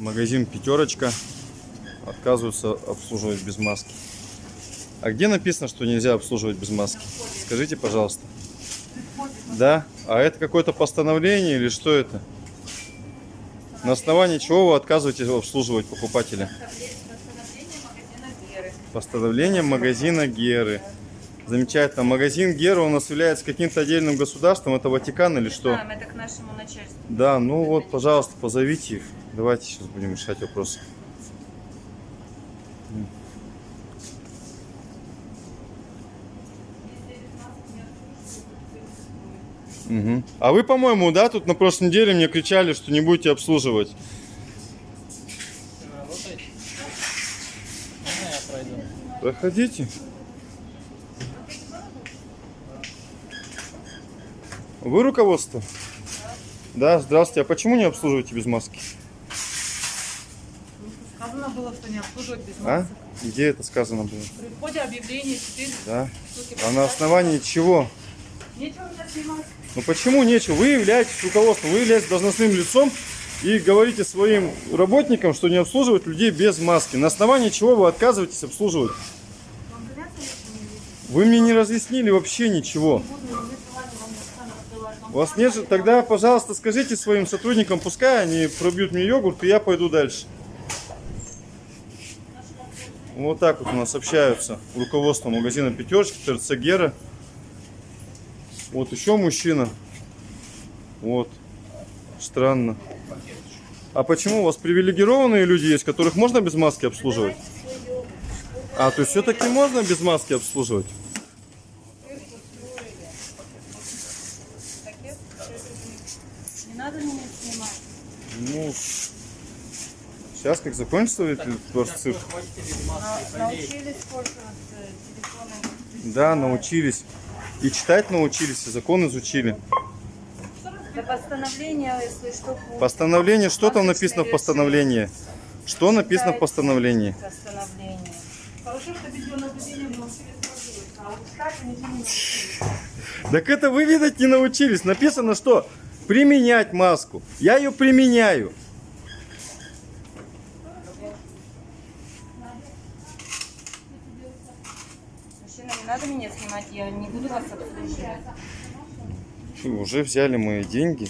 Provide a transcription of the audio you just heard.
Магазин «Пятерочка». Отказываются обслуживать без маски. А где написано, что нельзя обслуживать без маски? Скажите, пожалуйста. Да? А это какое-то постановление или что это? На основании чего вы отказываетесь обслуживать покупателя? Постановление магазина Геры. Замечательно. Магазин Гера у нас является каким-то отдельным государством. Это Ватикан или что? Да, это к нашему начальству. Да, ну вот, пожалуйста, позовите их. Давайте сейчас будем решать вопросы. Мгм. А вы, по-моему, да, тут на прошлой неделе мне кричали, что не будете обслуживать. Проходите. Вы руководство? Да, здравствуйте. А почему не обслуживаете без маски? Сказано было, что не обслуживать без А? масок. Где это сказано было? При входе объявление теперь Да. штуки А на основании чего? Нечего снимать. Ну почему нечего? Вы являетесь руководством, вы являетесь должностным лицом и говорите своим работникам, что не обслуживать людей без маски. На основании чего вы отказываетесь обслуживать? Вы мне не разъяснили вообще ничего. У вас нет же... Тогда, пожалуйста, скажите своим сотрудникам, пускай они пробьют мне йогурт, и я пойду дальше. Вот так вот у нас общаются руководство магазина Пятерочки, ТРЦ Гера. Вот еще мужчина. Вот. Странно. А почему у вас привилегированные люди есть, которых можно без маски обслуживать? А, то есть все-таки можно без маски обслуживать? Надо меня снимать. Ну, сейчас как закончится этот ваш цирк? На- научились пользоваться телефоном. Да, научились. И читать научились, и закон изучили. Для постановления, если что, по Постановление, что там написано в постановлении? Что написано в постановлении? постановлению. Хорошо, что видеонаблюдение научились пользоваться, а вот читать они не научились. Так это вы, видать, не научились. Написано, что применять маску. Я ее применяю. Мужчина, не надо меня снимать, я не буду вас обслуживать. Уже взяли мои деньги.